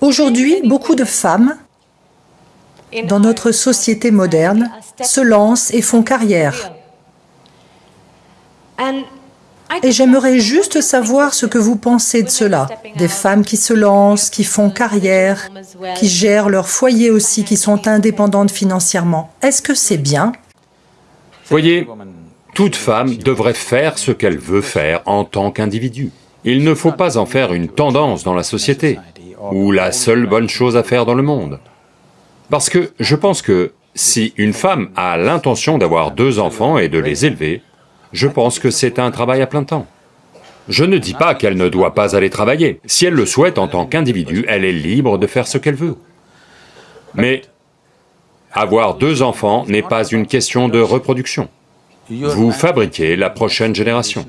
Aujourd'hui, beaucoup de femmes dans notre société moderne se lancent et font carrière. Et j'aimerais juste savoir ce que vous pensez de cela. Des femmes qui se lancent, qui font carrière, qui gèrent leur foyer aussi, qui sont indépendantes financièrement. Est-ce que c'est bien? Voyez, toute femme devrait faire ce qu'elle veut faire en tant qu'individu. Il ne faut pas en faire une tendance dans la société, ou la seule bonne chose à faire dans le monde. Parce que je pense que si une femme a l'intention d'avoir deux enfants et de les élever, je pense que c'est un travail à plein temps. Je ne dis pas qu'elle ne doit pas aller travailler. Si elle le souhaite en tant qu'individu, elle est libre de faire ce qu'elle veut. Mais avoir deux enfants n'est pas une question de reproduction. Vous fabriquez la prochaine génération.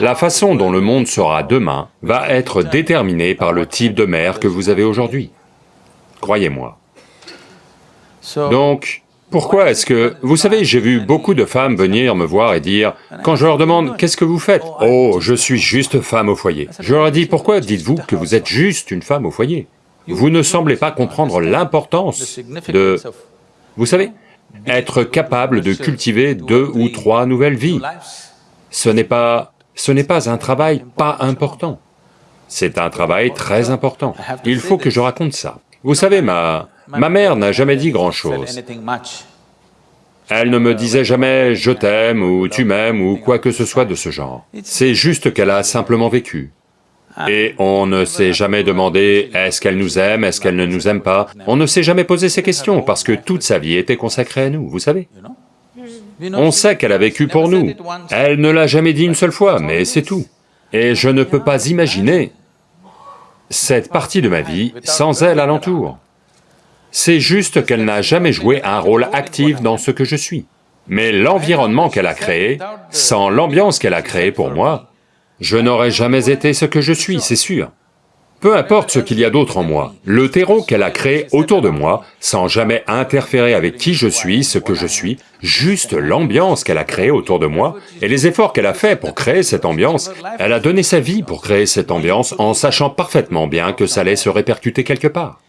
La façon dont le monde sera demain va être déterminée par le type de mère que vous avez aujourd'hui. Croyez-moi. Donc, pourquoi est-ce que... Vous savez, j'ai vu beaucoup de femmes venir me voir et dire, quand je leur demande « qu'est-ce que vous faites ?»« Oh, je suis juste femme au foyer. » Je leur ai dit, pourquoi dites-vous que vous êtes juste une femme au foyer? Vous ne semblez pas comprendre l'importance de... Vous savez, être capable de cultiver deux ou trois nouvelles vies. Ce n'est pas... ce n'est pas un travail pas important. C'est un travail très important. Il faut que je raconte ça. Vous savez, ma... Ma mère n'a jamais dit grand-chose. Elle ne me disait jamais « je t'aime » ou « tu m'aimes » ou quoi que ce soit de ce genre. C'est juste qu'elle a simplement vécu. Et on ne s'est jamais demandé « est-ce qu'elle nous aime, est-ce qu'elle ne nous aime pas ?» On ne s'est jamais posé ces questions parce que toute sa vie était consacrée à nous, vous savez. On sait qu'elle a vécu pour nous. Elle ne l'a jamais dit une seule fois, mais c'est tout. Et je ne peux pas imaginer cette partie de ma vie sans elle alentour. C'est juste qu'elle n'a jamais joué un rôle actif dans ce que je suis. Mais l'environnement qu'elle a créé, sans l'ambiance qu'elle a créée pour moi, je n'aurais jamais été ce que je suis, c'est sûr. Peu importe ce qu'il y a d'autre en moi, le terreau qu'elle a créé autour de moi, sans jamais interférer avec qui je suis, ce que je suis, juste l'ambiance qu'elle a créée autour de moi, et les efforts qu'elle a fait pour créer cette ambiance, elle a donné sa vie pour créer cette ambiance en sachant parfaitement bien que ça allait se répercuter quelque part.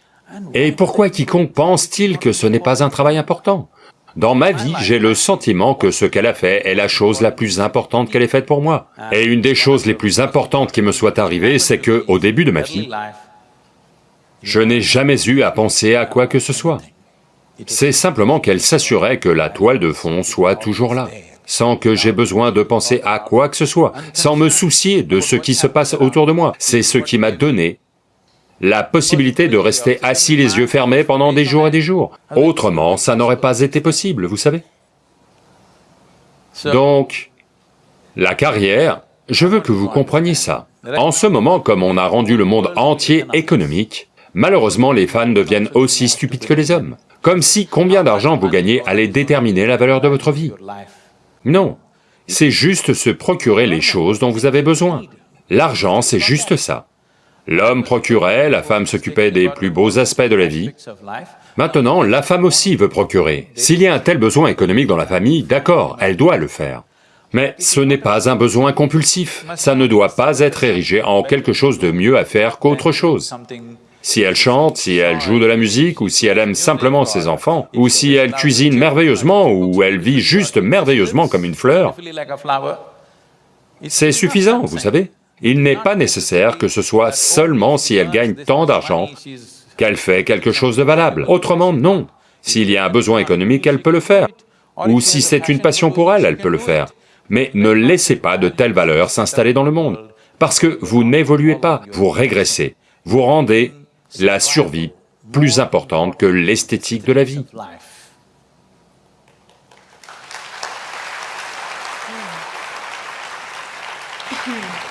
Et pourquoi quiconque pense-t-il que ce n'est pas un travail important? Dans ma vie, j'ai le sentiment que ce qu'elle a fait est la chose la plus importante qu'elle ait faite pour moi. Et une des choses les plus importantes qui me soit arrivée, c'est que, au début de ma vie, je n'ai jamais eu à penser à quoi que ce soit. C'est simplement qu'elle s'assurait que la toile de fond soit toujours là, sans que j'ai besoin de penser à quoi que ce soit, sans me soucier de ce qui se passe autour de moi. C'est ce qui m'a donné la possibilité de rester assis les yeux fermés pendant des jours et des jours. Autrement, ça n'aurait pas été possible, vous savez. Donc, la carrière, je veux que vous compreniez ça. En ce moment, comme on a rendu le monde entier économique, malheureusement les femmes deviennent aussi stupides que les hommes. Comme si combien d'argent vous gagnez allait déterminer la valeur de votre vie. Non, c'est juste se procurer les choses dont vous avez besoin. L'argent, c'est juste ça. L'homme procurait, la femme s'occupait des plus beaux aspects de la vie. Maintenant, la femme aussi veut procurer. S'il y a un tel besoin économique dans la famille, d'accord, elle doit le faire. Mais ce n'est pas un besoin compulsif, ça ne doit pas être érigé en quelque chose de mieux à faire qu'autre chose. Si elle chante, si elle joue de la musique, ou si elle aime simplement ses enfants, ou si elle cuisine merveilleusement, ou elle vit juste merveilleusement comme une fleur, c'est suffisant, vous savez. Il n'est pas nécessaire que ce soit seulement si elle gagne tant d'argent qu'elle fait quelque chose de valable. Autrement, non. S'il y a un besoin économique, elle peut le faire. Ou si c'est une passion pour elle, elle peut le faire. Mais ne laissez pas de telles valeurs s'installer dans le monde, parce que vous n'évoluez pas, vous régressez, vous rendez la survie plus importante que l'esthétique de la vie. Hmm.